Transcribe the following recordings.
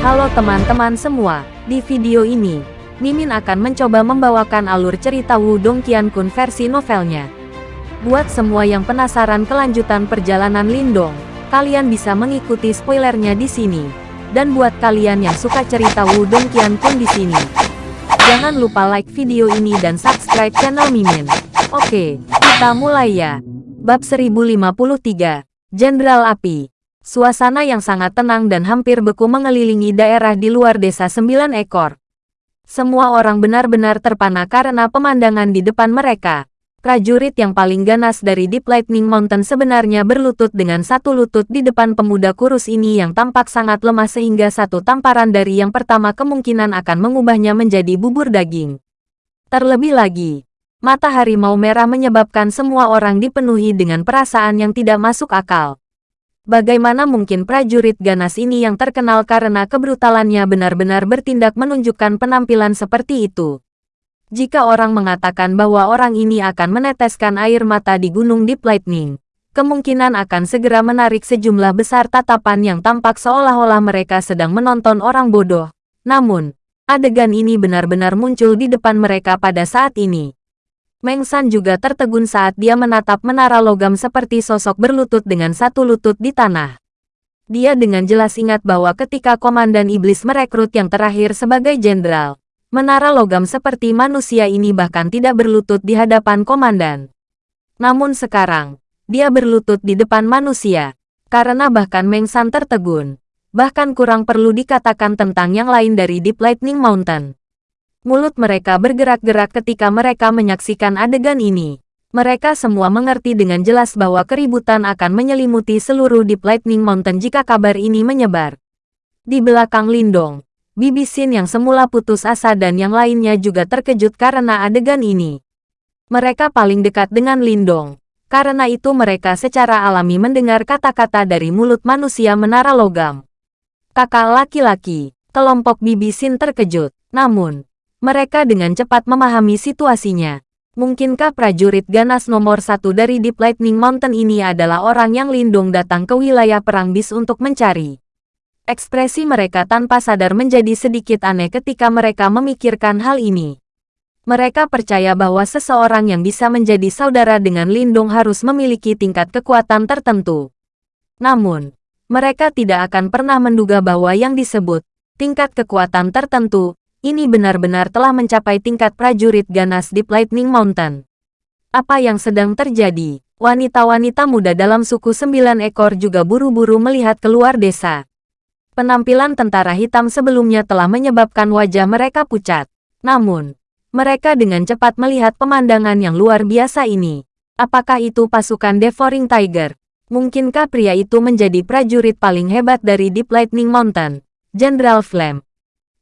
Halo teman-teman semua, di video ini, Mimin akan mencoba membawakan alur cerita Wudong Qiankun versi novelnya. Buat semua yang penasaran kelanjutan perjalanan Lindong, kalian bisa mengikuti spoilernya di sini. Dan buat kalian yang suka cerita Wudong Qiankun di sini, jangan lupa like video ini dan subscribe channel Mimin. Oke, kita mulai ya. Bab 1053, Jenderal Api Suasana yang sangat tenang dan hampir beku mengelilingi daerah di luar desa sembilan ekor. Semua orang benar-benar terpana karena pemandangan di depan mereka. Prajurit yang paling ganas dari Deep Lightning Mountain sebenarnya berlutut dengan satu lutut di depan pemuda kurus ini yang tampak sangat lemah sehingga satu tamparan dari yang pertama kemungkinan akan mengubahnya menjadi bubur daging. Terlebih lagi, mata harimau merah menyebabkan semua orang dipenuhi dengan perasaan yang tidak masuk akal. Bagaimana mungkin prajurit ganas ini yang terkenal karena kebrutalannya benar-benar bertindak menunjukkan penampilan seperti itu? Jika orang mengatakan bahwa orang ini akan meneteskan air mata di Gunung Deep Lightning, kemungkinan akan segera menarik sejumlah besar tatapan yang tampak seolah-olah mereka sedang menonton orang bodoh. Namun, adegan ini benar-benar muncul di depan mereka pada saat ini. Meng San juga tertegun saat dia menatap menara logam seperti sosok berlutut dengan satu lutut di tanah. Dia dengan jelas ingat bahwa ketika Komandan Iblis merekrut yang terakhir sebagai jenderal, menara logam seperti manusia ini bahkan tidak berlutut di hadapan Komandan. Namun sekarang, dia berlutut di depan manusia, karena bahkan Meng San tertegun. Bahkan kurang perlu dikatakan tentang yang lain dari Deep Lightning Mountain. Mulut mereka bergerak-gerak ketika mereka menyaksikan adegan ini. Mereka semua mengerti dengan jelas bahwa keributan akan menyelimuti seluruh Deep Lightning Mountain jika kabar ini menyebar. Di belakang Lindong, Bibi Sin yang semula putus asa dan yang lainnya juga terkejut karena adegan ini. Mereka paling dekat dengan Lindong. Karena itu mereka secara alami mendengar kata-kata dari mulut manusia menara logam. Kakak laki-laki, kelompok Bibi Sin terkejut. Namun, mereka dengan cepat memahami situasinya. Mungkinkah prajurit ganas nomor satu dari Deep Lightning Mountain ini adalah orang yang lindung datang ke wilayah Perang Bis untuk mencari? Ekspresi mereka tanpa sadar menjadi sedikit aneh ketika mereka memikirkan hal ini. Mereka percaya bahwa seseorang yang bisa menjadi saudara dengan Lindung harus memiliki tingkat kekuatan tertentu. Namun, mereka tidak akan pernah menduga bahwa yang disebut tingkat kekuatan tertentu ini benar-benar telah mencapai tingkat prajurit ganas di Lightning Mountain. Apa yang sedang terjadi? Wanita-wanita muda dalam suku sembilan ekor juga buru-buru melihat keluar desa. Penampilan tentara hitam sebelumnya telah menyebabkan wajah mereka pucat. Namun, mereka dengan cepat melihat pemandangan yang luar biasa ini. Apakah itu pasukan Devouring Tiger? Mungkinkah pria itu menjadi prajurit paling hebat dari Deep Lightning Mountain? Jenderal Flame.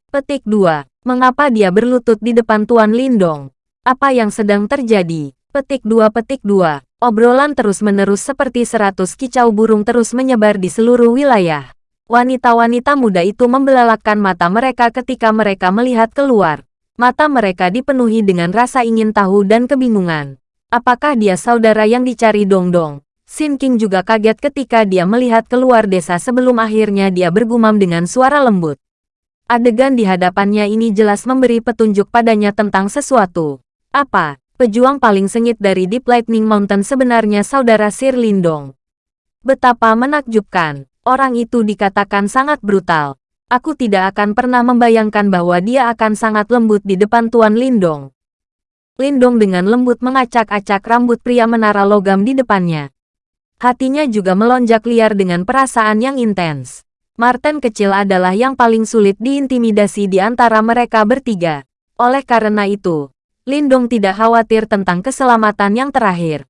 Petik 2. Mengapa dia berlutut di depan Tuan Lindong? Apa yang sedang terjadi? Petik 2 Petik 2. Obrolan terus-menerus seperti seratus kicau burung terus menyebar di seluruh wilayah. Wanita-wanita muda itu membelalakkan mata mereka ketika mereka melihat keluar. Mata mereka dipenuhi dengan rasa ingin tahu dan kebingungan. Apakah dia saudara yang dicari Dong-Dong? Sin King juga kaget ketika dia melihat keluar desa sebelum akhirnya dia bergumam dengan suara lembut. Adegan di hadapannya ini jelas memberi petunjuk padanya tentang sesuatu. Apa? Pejuang paling sengit dari Deep Lightning Mountain sebenarnya saudara Sir Lindong. Betapa menakjubkan. Orang itu dikatakan sangat brutal. Aku tidak akan pernah membayangkan bahwa dia akan sangat lembut di depan Tuan Lindong. Lindong dengan lembut mengacak-acak rambut pria menara logam di depannya. Hatinya juga melonjak liar dengan perasaan yang intens. Martin kecil adalah yang paling sulit diintimidasi di antara mereka bertiga. Oleh karena itu, Lindong tidak khawatir tentang keselamatan yang terakhir.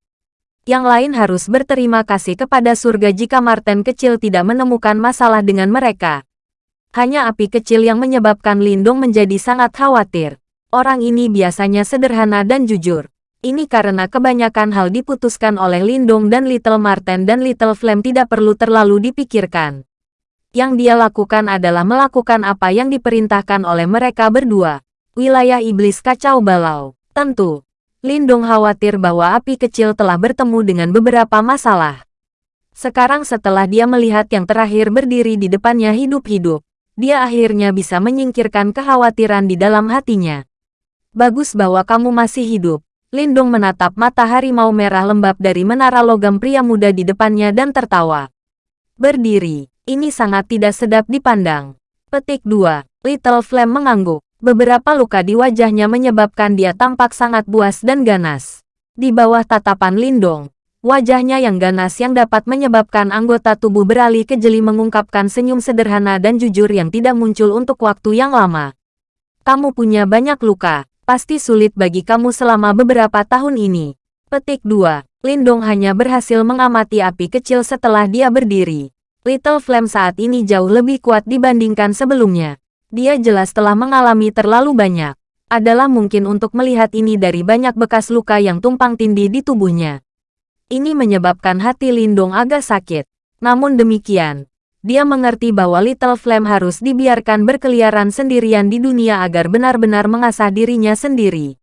Yang lain harus berterima kasih kepada surga jika Martin kecil tidak menemukan masalah dengan mereka. Hanya api kecil yang menyebabkan Lindong menjadi sangat khawatir. Orang ini biasanya sederhana dan jujur. Ini karena kebanyakan hal diputuskan oleh Lindong dan Little Martin dan Little Flame tidak perlu terlalu dipikirkan. Yang dia lakukan adalah melakukan apa yang diperintahkan oleh mereka berdua. Wilayah iblis kacau balau. Tentu, Lindong khawatir bahwa api kecil telah bertemu dengan beberapa masalah. Sekarang setelah dia melihat yang terakhir berdiri di depannya hidup-hidup, dia akhirnya bisa menyingkirkan kekhawatiran di dalam hatinya. Bagus bahwa kamu masih hidup. Lindung menatap mata harimau merah lembab dari menara logam pria muda di depannya dan tertawa. Berdiri, ini sangat tidak sedap dipandang. Petik 2. Little Flame mengangguk. Beberapa luka di wajahnya menyebabkan dia tampak sangat buas dan ganas. Di bawah tatapan Lindong, wajahnya yang ganas yang dapat menyebabkan anggota tubuh beralih ke jeli mengungkapkan senyum sederhana dan jujur yang tidak muncul untuk waktu yang lama. Kamu punya banyak luka, pasti sulit bagi kamu selama beberapa tahun ini. Petik 2. Lindong hanya berhasil mengamati api kecil setelah dia berdiri. Little Flame saat ini jauh lebih kuat dibandingkan sebelumnya. Dia jelas telah mengalami terlalu banyak. Adalah mungkin untuk melihat ini dari banyak bekas luka yang tumpang tindih di tubuhnya. Ini menyebabkan hati Lindong agak sakit. Namun demikian, dia mengerti bahwa Little Flame harus dibiarkan berkeliaran sendirian di dunia agar benar-benar mengasah dirinya sendiri.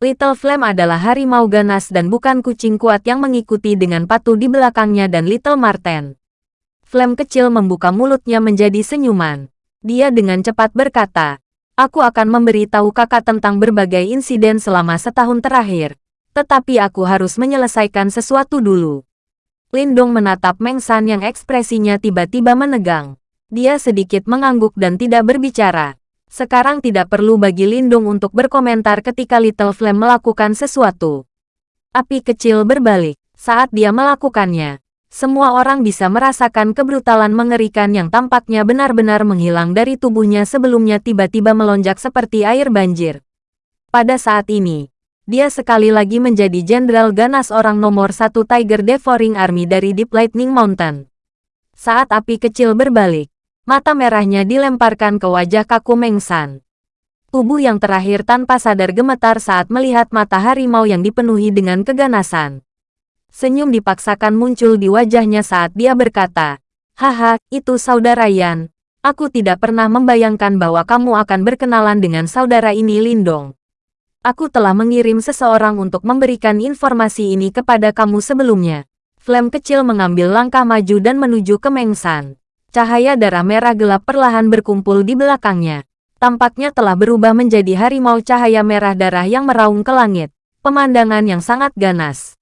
Little Flame adalah harimau ganas dan bukan kucing kuat yang mengikuti dengan patuh di belakangnya dan Little Marten. Flame kecil membuka mulutnya menjadi senyuman. Dia dengan cepat berkata, Aku akan memberitahu kakak tentang berbagai insiden selama setahun terakhir. Tetapi aku harus menyelesaikan sesuatu dulu. Lindong menatap Meng San yang ekspresinya tiba-tiba menegang. Dia sedikit mengangguk dan tidak berbicara. Sekarang tidak perlu bagi Lindung untuk berkomentar ketika Little Flame melakukan sesuatu. Api kecil berbalik. Saat dia melakukannya, semua orang bisa merasakan kebrutalan mengerikan yang tampaknya benar-benar menghilang dari tubuhnya sebelumnya tiba-tiba melonjak seperti air banjir. Pada saat ini, dia sekali lagi menjadi Jenderal Ganas orang nomor satu Tiger Devouring Army dari Deep Lightning Mountain. Saat api kecil berbalik, mata merahnya dilemparkan ke wajah kaku Mengsan. Tubuh yang terakhir tanpa sadar gemetar saat melihat mata harimau yang dipenuhi dengan keganasan. Senyum dipaksakan muncul di wajahnya saat dia berkata, Haha, itu saudara Yan. Aku tidak pernah membayangkan bahwa kamu akan berkenalan dengan saudara ini Lindong aku telah mengirim seseorang untuk memberikan informasi ini kepada kamu sebelumnya. Flame kecil mengambil langkah maju dan menuju ke Mengsan. Cahaya darah merah gelap perlahan berkumpul di belakangnya. Tampaknya telah berubah menjadi harimau cahaya merah darah yang meraung ke langit. Pemandangan yang sangat ganas.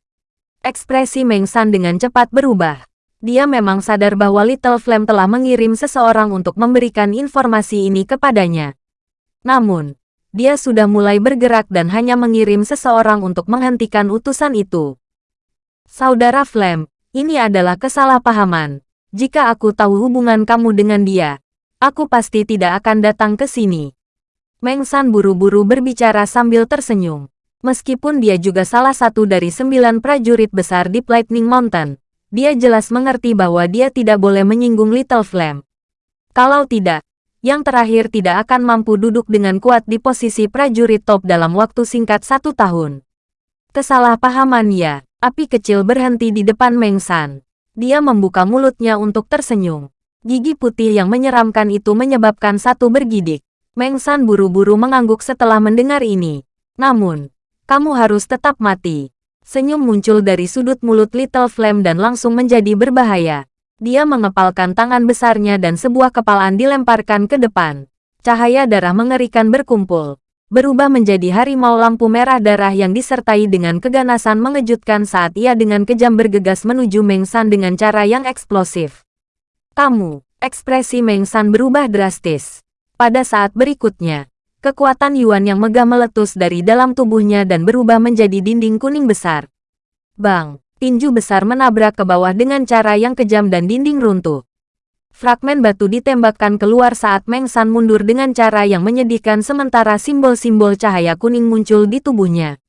Ekspresi Mengsan dengan cepat berubah. Dia memang sadar bahwa Little Flame telah mengirim seseorang untuk memberikan informasi ini kepadanya. Namun, dia sudah mulai bergerak dan hanya mengirim seseorang untuk menghentikan utusan itu. Saudara Flem, ini adalah kesalahpahaman. Jika aku tahu hubungan kamu dengan dia, aku pasti tidak akan datang ke sini. Meng San buru-buru berbicara sambil tersenyum. Meskipun dia juga salah satu dari sembilan prajurit besar di Lightning Mountain, dia jelas mengerti bahwa dia tidak boleh menyinggung Little Flame. Kalau tidak, yang terakhir tidak akan mampu duduk dengan kuat di posisi prajurit top dalam waktu singkat satu tahun. Kesalahpahaman ya, api kecil berhenti di depan Meng San. Dia membuka mulutnya untuk tersenyum. Gigi putih yang menyeramkan itu menyebabkan satu bergidik. Meng San buru-buru mengangguk setelah mendengar ini. Namun, kamu harus tetap mati. Senyum muncul dari sudut mulut Little Flame dan langsung menjadi berbahaya. Dia mengepalkan tangan besarnya dan sebuah kepalan dilemparkan ke depan. Cahaya darah mengerikan berkumpul. Berubah menjadi harimau lampu merah darah yang disertai dengan keganasan mengejutkan saat ia dengan kejam bergegas menuju Meng San dengan cara yang eksplosif. Kamu, ekspresi Meng San berubah drastis. Pada saat berikutnya, kekuatan Yuan yang megah meletus dari dalam tubuhnya dan berubah menjadi dinding kuning besar. Bang! tinju besar menabrak ke bawah dengan cara yang kejam dan dinding runtuh. Fragmen batu ditembakkan keluar saat Meng San mundur dengan cara yang menyedihkan sementara simbol-simbol cahaya kuning muncul di tubuhnya.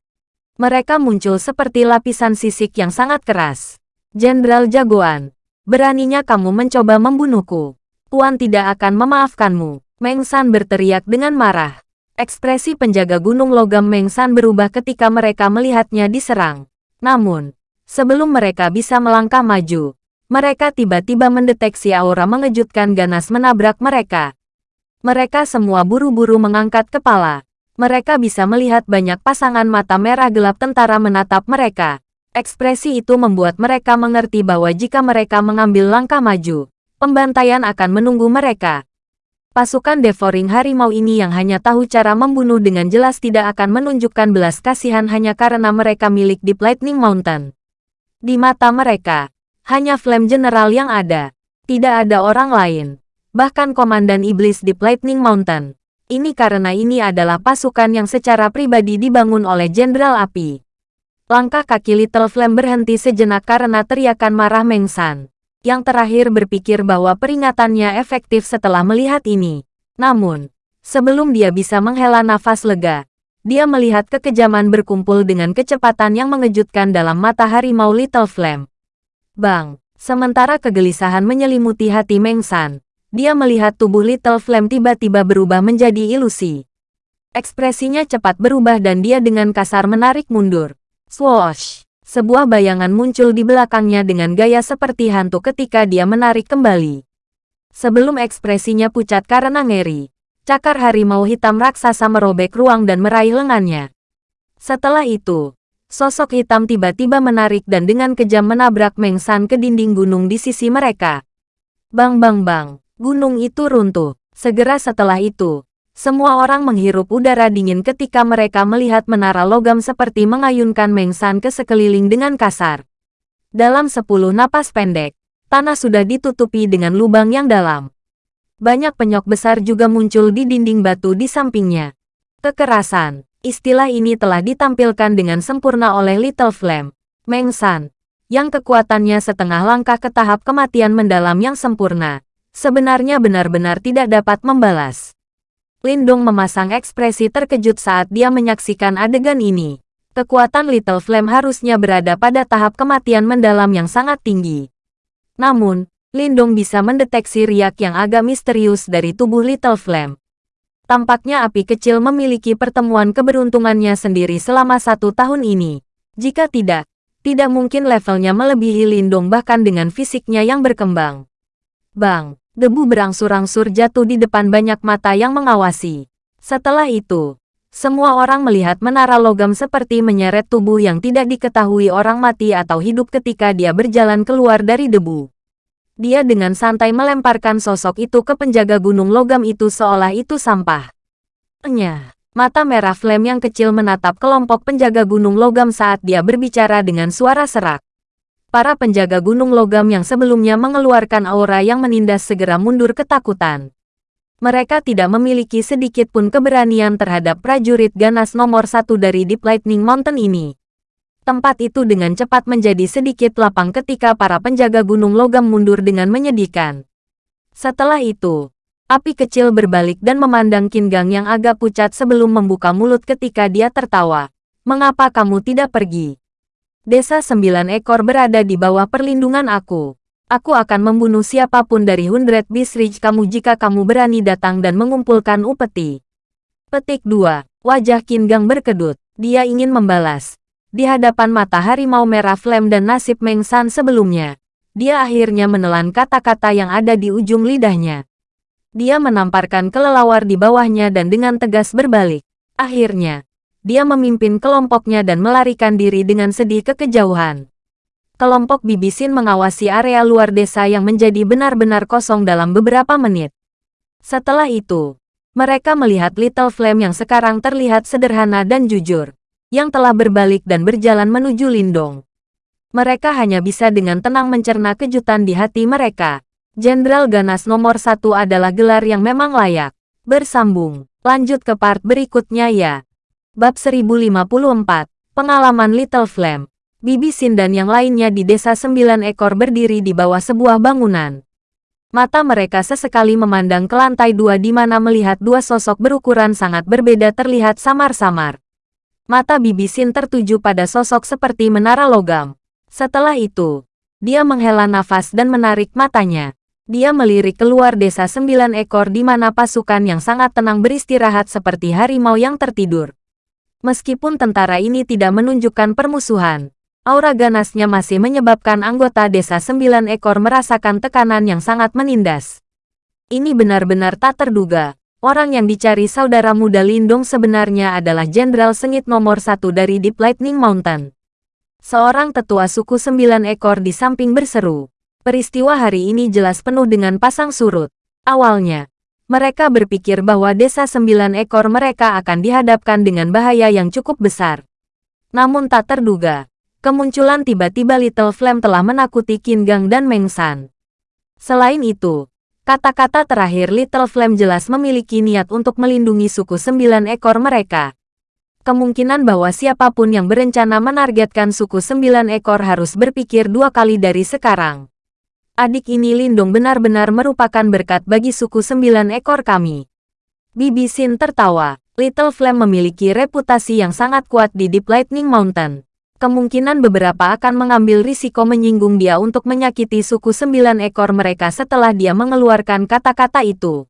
Mereka muncul seperti lapisan sisik yang sangat keras. Jenderal Jagoan, beraninya kamu mencoba membunuhku. Tuan tidak akan memaafkanmu. Meng San berteriak dengan marah. Ekspresi penjaga gunung logam Meng San berubah ketika mereka melihatnya diserang. Namun, Sebelum mereka bisa melangkah maju, mereka tiba-tiba mendeteksi aura mengejutkan ganas menabrak mereka. Mereka semua buru-buru mengangkat kepala. Mereka bisa melihat banyak pasangan mata merah gelap tentara menatap mereka. Ekspresi itu membuat mereka mengerti bahwa jika mereka mengambil langkah maju, pembantaian akan menunggu mereka. Pasukan devouring harimau ini yang hanya tahu cara membunuh dengan jelas tidak akan menunjukkan belas kasihan hanya karena mereka milik Deep Lightning Mountain. Di mata mereka, hanya Flame General yang ada. Tidak ada orang lain. Bahkan Komandan Iblis Deep Lightning Mountain. Ini karena ini adalah pasukan yang secara pribadi dibangun oleh Jenderal Api. Langkah kaki Little Flame berhenti sejenak karena teriakan marah Meng San yang terakhir berpikir bahwa peringatannya efektif setelah melihat ini. Namun, sebelum dia bisa menghela nafas lega, dia melihat kekejaman berkumpul dengan kecepatan yang mengejutkan dalam mata harimau Little Flame. Bang, sementara kegelisahan menyelimuti hati Meng San, dia melihat tubuh Little Flame tiba-tiba berubah menjadi ilusi. Ekspresinya cepat berubah dan dia dengan kasar menarik mundur. Swoosh! Sebuah bayangan muncul di belakangnya dengan gaya seperti hantu ketika dia menarik kembali. Sebelum ekspresinya pucat karena ngeri, cakar harimau hitam raksasa merobek ruang dan meraih lengannya. Setelah itu, sosok hitam tiba-tiba menarik dan dengan kejam menabrak Meng San ke dinding gunung di sisi mereka. Bang bang bang, gunung itu runtuh. Segera setelah itu, semua orang menghirup udara dingin ketika mereka melihat menara logam seperti mengayunkan Meng San ke sekeliling dengan kasar. Dalam sepuluh napas pendek, tanah sudah ditutupi dengan lubang yang dalam. Banyak penyok besar juga muncul di dinding batu di sampingnya. Kekerasan, istilah ini telah ditampilkan dengan sempurna oleh Little Flame, Meng San, yang kekuatannya setengah langkah ke tahap kematian mendalam yang sempurna, sebenarnya benar-benar tidak dapat membalas. Lindong memasang ekspresi terkejut saat dia menyaksikan adegan ini. Kekuatan Little Flame harusnya berada pada tahap kematian mendalam yang sangat tinggi. Namun, Lindong bisa mendeteksi riak yang agak misterius dari tubuh Little Flame. Tampaknya api kecil memiliki pertemuan keberuntungannya sendiri selama satu tahun ini. Jika tidak, tidak mungkin levelnya melebihi Lindong bahkan dengan fisiknya yang berkembang. Bang! Debu berangsur-angsur jatuh di depan banyak mata yang mengawasi. Setelah itu, semua orang melihat menara logam seperti menyeret tubuh yang tidak diketahui orang mati atau hidup ketika dia berjalan keluar dari debu. Dia dengan santai melemparkan sosok itu ke penjaga gunung logam itu seolah itu sampah. Enya, mata merah Flame yang kecil menatap kelompok penjaga gunung logam saat dia berbicara dengan suara serak. Para penjaga gunung logam yang sebelumnya mengeluarkan aura yang menindas segera mundur ketakutan. Mereka tidak memiliki sedikit pun keberanian terhadap prajurit ganas nomor satu dari Deep Lightning Mountain ini. Tempat itu dengan cepat menjadi sedikit lapang ketika para penjaga gunung logam mundur dengan menyedihkan. Setelah itu, api kecil berbalik dan memandang Kingang yang agak pucat sebelum membuka mulut ketika dia tertawa. Mengapa kamu tidak pergi? Desa sembilan ekor berada di bawah perlindungan aku. Aku akan membunuh siapa pun dari Hundred Beast kamu jika kamu berani datang dan mengumpulkan upeti. Petik 2. Wajah Kingang berkedut. Dia ingin membalas. Di hadapan mata harimau merah Flame dan nasib Meng San sebelumnya, dia akhirnya menelan kata-kata yang ada di ujung lidahnya. Dia menamparkan kelelawar di bawahnya dan dengan tegas berbalik. Akhirnya, dia memimpin kelompoknya dan melarikan diri dengan sedih ke kejauhan. Kelompok Bibisin mengawasi area luar desa yang menjadi benar-benar kosong dalam beberapa menit. Setelah itu, mereka melihat Little Flame yang sekarang terlihat sederhana dan jujur, yang telah berbalik dan berjalan menuju Lindong. Mereka hanya bisa dengan tenang mencerna kejutan di hati mereka. Jenderal Ganas nomor satu adalah gelar yang memang layak. Bersambung, lanjut ke part berikutnya ya. Bab 1054, Pengalaman Little Flame. Bibi Sin dan yang lainnya di desa sembilan ekor berdiri di bawah sebuah bangunan. Mata mereka sesekali memandang ke lantai dua di mana melihat dua sosok berukuran sangat berbeda terlihat samar-samar. Mata Bibi Sin tertuju pada sosok seperti menara logam. Setelah itu, dia menghela nafas dan menarik matanya. Dia melirik keluar desa sembilan ekor di mana pasukan yang sangat tenang beristirahat seperti harimau yang tertidur. Meskipun tentara ini tidak menunjukkan permusuhan, aura ganasnya masih menyebabkan anggota desa sembilan ekor merasakan tekanan yang sangat menindas. Ini benar-benar tak terduga. Orang yang dicari saudara muda Lindung sebenarnya adalah Jenderal Sengit nomor satu dari Deep Lightning Mountain. Seorang tetua suku sembilan ekor di samping berseru. Peristiwa hari ini jelas penuh dengan pasang surut. Awalnya, Mereka berpikir bahwa desa sembilan ekor mereka akan dihadapkan dengan bahaya yang cukup besar. Namun tak terduga, kemunculan tiba-tiba Little Flame telah menakuti Qin dan Meng San. Selain itu, kata-kata terakhir Little Flame jelas memiliki niat untuk melindungi suku sembilan ekor mereka. Kemungkinan bahwa siapa pun yang berencana menargetkan suku sembilan ekor harus berpikir dua kali dari sekarang. Adik ini Lindong benar-benar merupakan berkat bagi suku sembilan ekor kami. Bibi Sin tertawa. Little Flame memiliki reputasi yang sangat kuat di Deep Lightning Mountain. Kemungkinan beberapa akan mengambil risiko menyinggung dia untuk menyakiti suku sembilan ekor mereka setelah dia mengeluarkan kata-kata itu.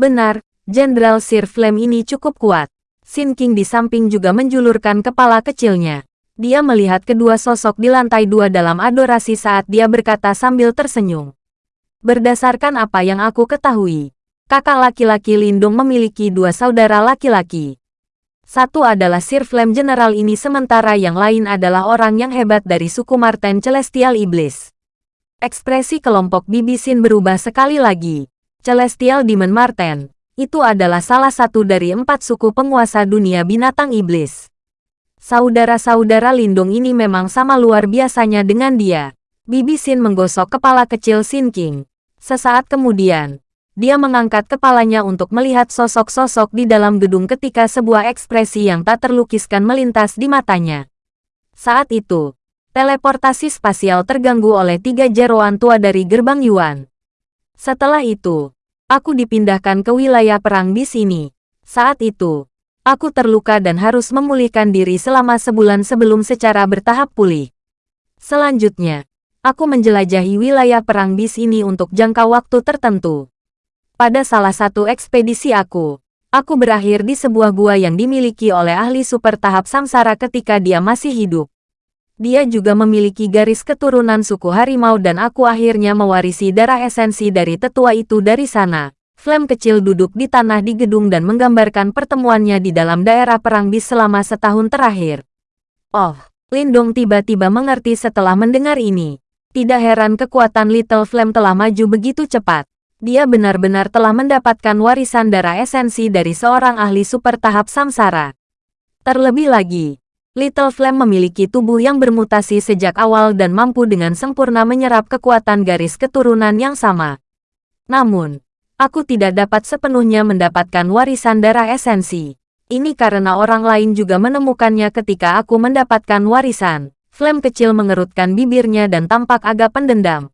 Benar, Jenderal Sir Flame ini cukup kuat. Sin King di samping juga menjulurkan kepala kecilnya. Dia melihat kedua sosok di lantai dua dalam adorasi saat dia berkata sambil tersenyum. Berdasarkan apa yang aku ketahui, kakak laki-laki Lindung memiliki dua saudara laki-laki. Satu adalah Sir Flame General ini sementara yang lain adalah orang yang hebat dari suku Marten Celestial Iblis. Ekspresi kelompok Bibisin berubah sekali lagi. Celestial Demon Marten, itu adalah salah satu dari empat suku penguasa dunia binatang iblis. Saudara-saudara Lindung ini memang sama luar biasanya dengan dia. Bibi Sin menggosok kepala kecil Sin King. Sesaat kemudian, dia mengangkat kepalanya untuk melihat sosok-sosok di dalam gedung ketika sebuah ekspresi yang tak terlukiskan melintas di matanya. Saat itu, teleportasi spasial terganggu oleh tiga jeroan tua dari gerbang Yuan. Setelah itu, aku dipindahkan ke wilayah perang di sini. Saat itu, Aku terluka dan harus memulihkan diri selama sebulan sebelum secara bertahap pulih. Selanjutnya, aku menjelajahi wilayah perang bis ini untuk jangka waktu tertentu. Pada salah satu ekspedisi aku, aku berakhir di sebuah gua yang dimiliki oleh ahli super tahap samsara ketika dia masih hidup. Dia juga memiliki garis keturunan suku harimau dan aku akhirnya mewarisi darah esensi dari tetua itu dari sana. Flame kecil duduk di tanah di gedung dan menggambarkan pertemuannya di dalam daerah perang bis selama setahun terakhir. Oh, Lindong tiba-tiba mengerti setelah mendengar ini. Tidak heran kekuatan Little Flame telah maju begitu cepat. Dia benar-benar telah mendapatkan warisan darah esensi dari seorang ahli super tahap samsara. Terlebih lagi, Little Flame memiliki tubuh yang bermutasi sejak awal dan mampu dengan sempurna menyerap kekuatan garis keturunan yang sama. Namun, Aku tidak dapat sepenuhnya mendapatkan warisan darah esensi. Ini karena orang lain juga menemukannya ketika aku mendapatkan warisan. Flame kecil mengerutkan bibirnya dan tampak agak pendendam.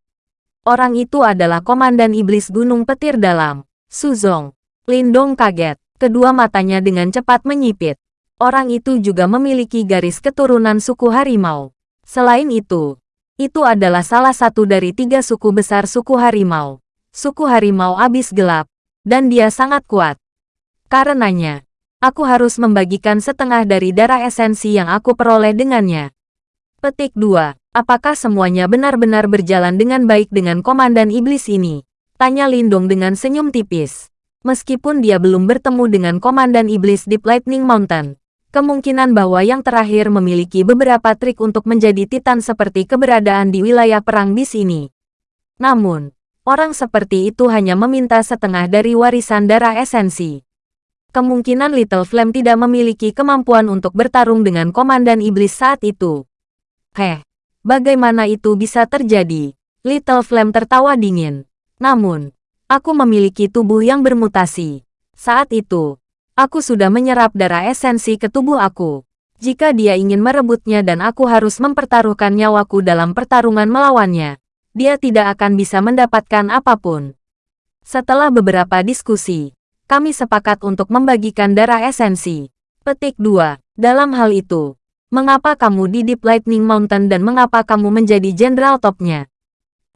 Orang itu adalah Komandan Iblis Gunung Petir Dalam, Suzong. Lindong kaget, kedua matanya dengan cepat menyipit. Orang itu juga memiliki garis keturunan suku harimau. Selain itu, itu adalah salah satu dari tiga suku besar suku harimau suku harimau abis gelap, dan dia sangat kuat. Karenanya, aku harus membagikan setengah dari darah esensi yang aku peroleh dengannya. Petik 2. Apakah semuanya benar-benar berjalan dengan baik dengan Komandan Iblis ini? Tanya Lindong dengan senyum tipis. Meskipun dia belum bertemu dengan Komandan Iblis di Lightning Mountain, kemungkinan bahwa yang terakhir memiliki beberapa trik untuk menjadi titan seperti keberadaan di wilayah perang bis ini. Namun, Orang seperti itu hanya meminta setengah dari warisan darah esensi. Kemungkinan Little Flame tidak memiliki kemampuan untuk bertarung dengan Komandan Iblis saat itu. Heh, bagaimana itu bisa terjadi? Little Flame tertawa dingin. Namun, aku memiliki tubuh yang bermutasi. Saat itu, aku sudah menyerap darah esensi ke tubuh aku. Jika dia ingin merebutnya dan aku harus mempertaruhkan nyawaku dalam pertarungan melawannya, dia tidak akan bisa mendapatkan apa pun. Setelah beberapa diskusi, kami sepakat untuk membagikan darah esensi. Petik 2. Dalam hal itu, mengapa kamu di Deep Lightning Mountain dan mengapa kamu menjadi jenderal topnya?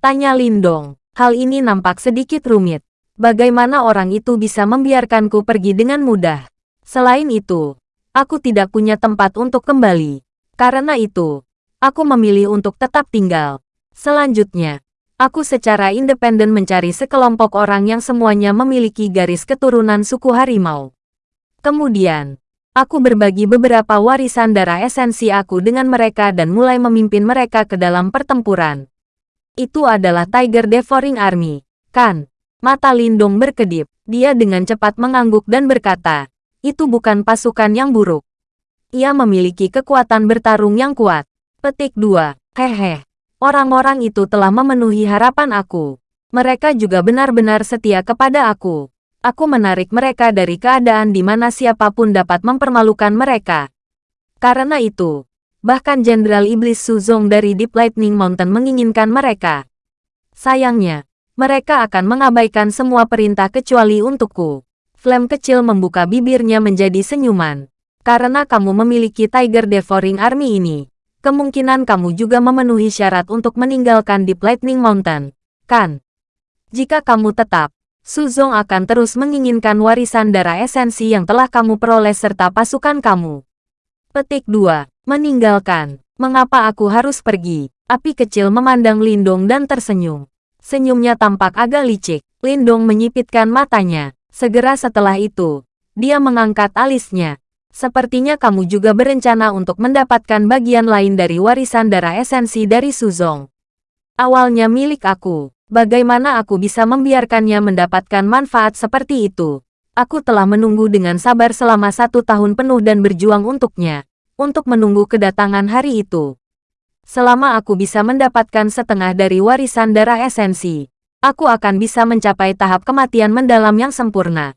Tanya Lindong. Hal ini nampak sedikit rumit. Bagaimana orang itu bisa membiarkanku pergi dengan mudah? Selain itu, aku tidak punya tempat untuk kembali. Karena itu, aku memilih untuk tetap tinggal. Selanjutnya, aku secara independen mencari sekelompok orang yang semuanya memiliki garis keturunan suku harimau. Kemudian, aku berbagi beberapa warisan darah esensi aku dengan mereka dan mulai memimpin mereka ke dalam pertempuran. Itu adalah Tiger Devouring Army, kan? Mata Lindong berkedip. Dia dengan cepat mengangguk dan berkata, itu bukan pasukan yang buruk. Ia memiliki kekuatan bertarung yang kuat. Petik 2. Hehe. Orang-orang itu telah memenuhi harapan aku. Mereka juga benar-benar setia kepada aku. Aku menarik mereka dari keadaan di mana siapa pun dapat mempermalukan mereka. Karena itu, bahkan Jenderal Iblis Suzong dari Deep Lightning Mountain menginginkan mereka. Sayangnya, mereka akan mengabaikan semua perintah kecuali untukku. Flame kecil membuka bibirnya menjadi senyuman. Karena kamu memiliki Tiger Devouring Army ini, kemungkinan kamu juga memenuhi syarat untuk meninggalkan Deep Lightning Mountain, kan? Jika kamu tetap, Suzong akan terus menginginkan warisan darah esensi yang telah kamu peroleh serta pasukan kamu. Petik 2. Meninggalkan. Mengapa aku harus pergi? Api kecil memandang Lindong dan tersenyum. Senyumnya tampak agak licik. Lindong menyipitkan matanya. Segera setelah itu, dia mengangkat alisnya. Sepertinya kamu juga berencana untuk mendapatkan bagian lain dari warisan darah esensi dari Suzong. Awalnya milik aku. Bagaimana aku bisa membiarkannya mendapatkan manfaat seperti itu? Aku telah menunggu dengan sabar selama satu tahun penuh dan berjuang untuknya. Untuk menunggu kedatangan hari itu. Selama aku bisa mendapatkan setengah dari warisan darah esensi, aku akan bisa mencapai tahap kematian mendalam yang sempurna.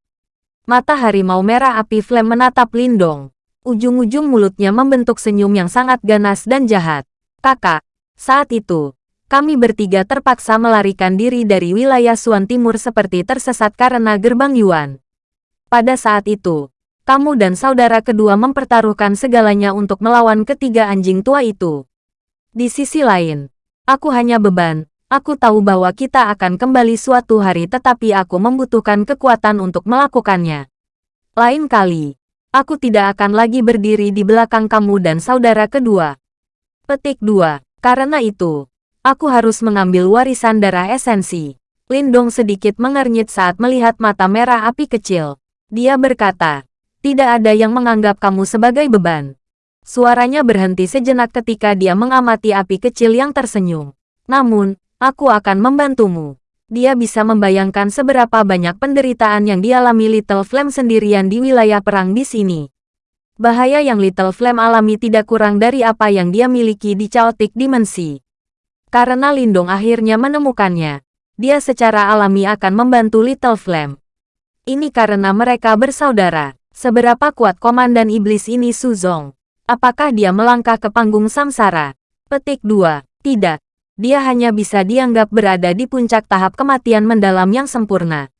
Mata harimau merah api flame menatap Lindong. Ujung-ujung mulutnya membentuk senyum yang sangat ganas dan jahat. Kakak, saat itu, kami bertiga terpaksa melarikan diri dari wilayah Suan Timur seperti tersesat karena gerbang Yuan. Pada saat itu, kamu dan saudara kedua mempertaruhkan segalanya untuk melawan ketiga anjing tua itu. Di sisi lain, aku hanya beban. Aku tahu bahwa kita akan kembali suatu hari tetapi aku membutuhkan kekuatan untuk melakukannya. Lain kali, aku tidak akan lagi berdiri di belakang kamu dan saudara kedua. Petik 2. Karena itu, aku harus mengambil warisan darah esensi. Lindong sedikit mengernyit saat melihat mata merah api kecil. Dia berkata, tidak ada yang menganggap kamu sebagai beban. Suaranya berhenti sejenak ketika dia mengamati api kecil yang tersenyum. Namun, aku akan membantumu. Dia bisa membayangkan seberapa banyak penderitaan yang dialami Little Flame sendirian di wilayah perang di sini. Bahaya yang Little Flame alami tidak kurang dari apa yang dia miliki di Chaotic Dimensi. Karena Lindong akhirnya menemukannya, dia secara alami akan membantu Little Flame. Ini karena mereka bersaudara. Seberapa kuat Komandan Iblis ini Suzong? Apakah dia melangkah ke panggung samsara? Petik 2. Tidak. Dia hanya bisa dianggap berada di puncak tahap kematian mendalam yang sempurna.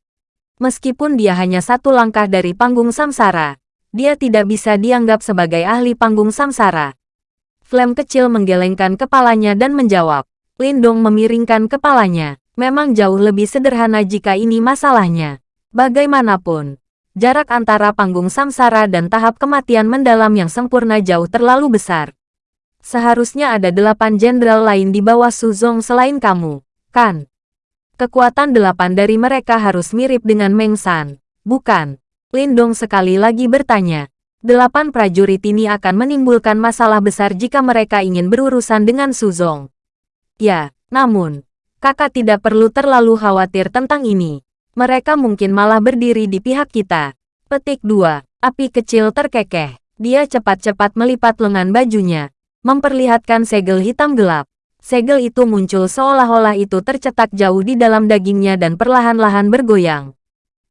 Meskipun dia hanya satu langkah dari panggung samsara, dia tidak bisa dianggap sebagai ahli panggung samsara. Flame kecil menggelengkan kepalanya dan menjawab. Lindong memiringkan kepalanya. Memang jauh lebih sederhana jika ini masalahnya. Bagaimanapun, jarak antara panggung samsara dan tahap kematian mendalam yang sempurna jauh terlalu besar. Seharusnya ada delapan jenderal lain di bawah Suzong selain kamu, kan? Kekuatan delapan dari mereka harus mirip dengan Meng San, bukan? Lindong sekali lagi bertanya. Delapan prajurit ini akan menimbulkan masalah besar jika mereka ingin berurusan dengan Suzong. Ya, namun, kakak tidak perlu terlalu khawatir tentang ini. Mereka mungkin malah berdiri di pihak kita. Petik 2. Api kecil terkekeh. Dia cepat-cepat melipat lengan bajunya, memperlihatkan segel hitam gelap. Segel itu muncul seolah-olah itu tercetak jauh di dalam dagingnya dan perlahan-lahan bergoyang.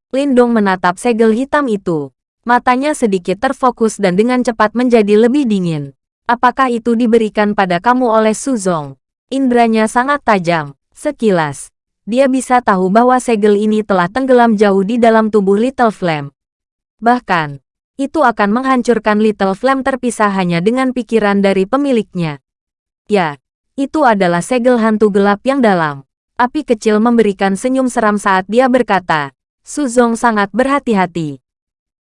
Lindong menatap segel hitam itu. Matanya sedikit terfokus dan dengan cepat menjadi lebih dingin. Apakah itu diberikan pada kamu oleh Suzong? Indranya sangat tajam. Sekilas, dia bisa tahu bahwa segel ini telah tenggelam jauh di dalam tubuh Little Flame. Bahkan, itu akan menghancurkan Little Flame terpisah hanya dengan pikiran dari pemiliknya. Ya, itu adalah segel hantu gelap yang dalam. Api kecil memberikan senyum seram saat dia berkata, Suzong sangat berhati-hati.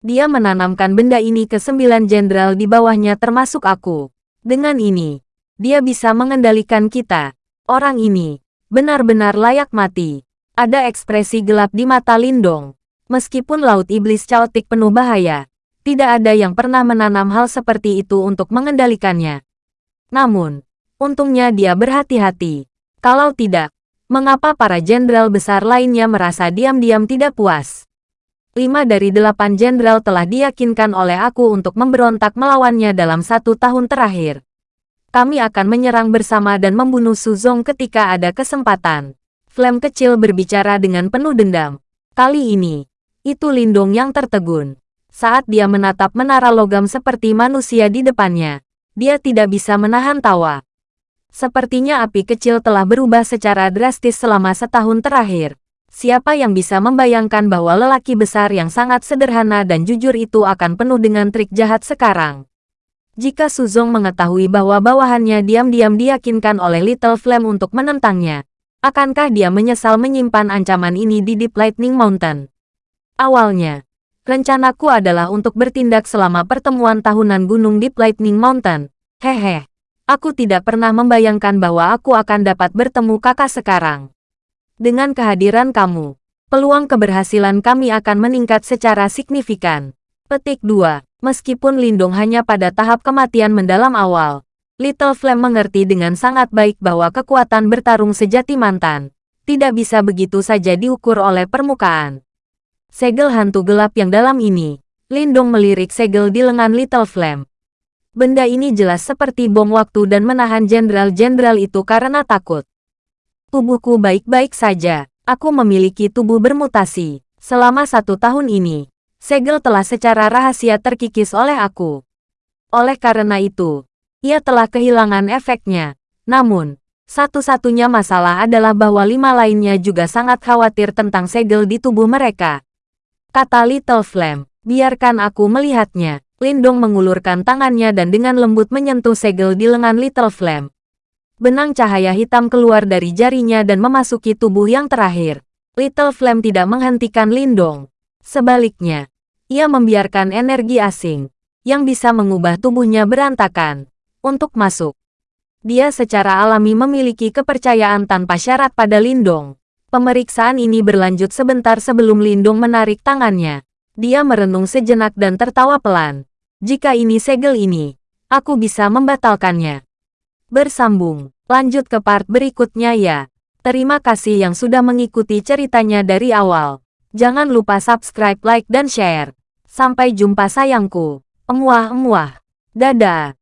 Dia menanamkan benda ini ke sembilan jenderal di bawahnya termasuk aku. Dengan ini, dia bisa mengendalikan kita. Orang ini, benar-benar layak mati. Ada ekspresi gelap di mata Lindong. Meskipun Laut Iblis Chaotic penuh bahaya, tidak ada yang pernah menanam hal seperti itu untuk mengendalikannya. Namun, untungnya dia berhati-hati. Kalau tidak, Mengapa para jenderal besar lainnya merasa diam-diam tidak puas? Lima dari delapan jenderal telah diyakinkan oleh aku untuk memberontak melawannya dalam satu tahun terakhir. Kami akan menyerang bersama dan membunuh Suzong ketika ada kesempatan. Flame kecil berbicara dengan penuh dendam. Kali ini, itu Lindong yang tertegun. Saat dia menatap menara logam seperti manusia di depannya, dia tidak bisa menahan tawa. Sepertinya api kecil telah berubah secara drastis selama setahun terakhir. Siapa yang bisa membayangkan bahwa lelaki besar yang sangat sederhana dan jujur itu akan penuh dengan trik jahat sekarang? Jika Suzong mengetahui bahwa bawahannya diam-diam diyakinkan oleh Little Flame untuk menentangnya, akankah dia menyesal menyimpan ancaman ini di Deep Lightning Mountain? Awalnya, rencanaku adalah untuk bertindak selama pertemuan tahunan Gunung Deep Lightning Mountain. Hehe. Aku tidak pernah membayangkan bahwa aku akan dapat bertemu kakak sekarang. Dengan kehadiran kamu, peluang keberhasilan kami akan meningkat secara signifikan. Petik 2. Meskipun Lindung hanya pada tahap kematian mendalam awal, Little Flame mengerti dengan sangat baik bahwa kekuatan bertarung sejati mantan tidak bisa begitu saja diukur oleh permukaan. Segel hantu gelap yang dalam ini, Lindung melirik segel di lengan Little Flame. Benda ini jelas seperti bom waktu dan menahan jenderal-jenderal itu karena takut. Tubuhku baik-baik saja. Aku memiliki tubuh bermutasi. Selama satu tahun ini, segel telah secara rahasia terkikis oleh aku. Oleh karena itu, ia telah kehilangan efeknya. Namun, satu-satunya masalah adalah bahwa lima lainnya juga sangat khawatir tentang segel di tubuh mereka. Kata Little Flame, biarkan aku melihatnya. Lindong mengulurkan tangannya dan dengan lembut menyentuh segel di lengan Little Flame. Benang cahaya hitam keluar dari jarinya dan memasuki tubuh yang terakhir. Little Flame tidak menghentikan Lindong. Sebaliknya, ia membiarkan energi asing, yang bisa mengubah tubuhnya berantakan, untuk masuk. Dia secara alami memiliki kepercayaan tanpa syarat pada Lindong. Pemeriksaan ini berlanjut sebentar sebelum Lindong menarik tangannya. Dia merenung sejenak dan tertawa pelan. Jika ini segel ini, aku bisa membatalkannya. Bersambung, lanjut ke part berikutnya ya. Terima kasih yang sudah mengikuti ceritanya dari awal. Jangan lupa subscribe, like, dan share. Sampai jumpa sayangku. Emuah-emuah. Dadah.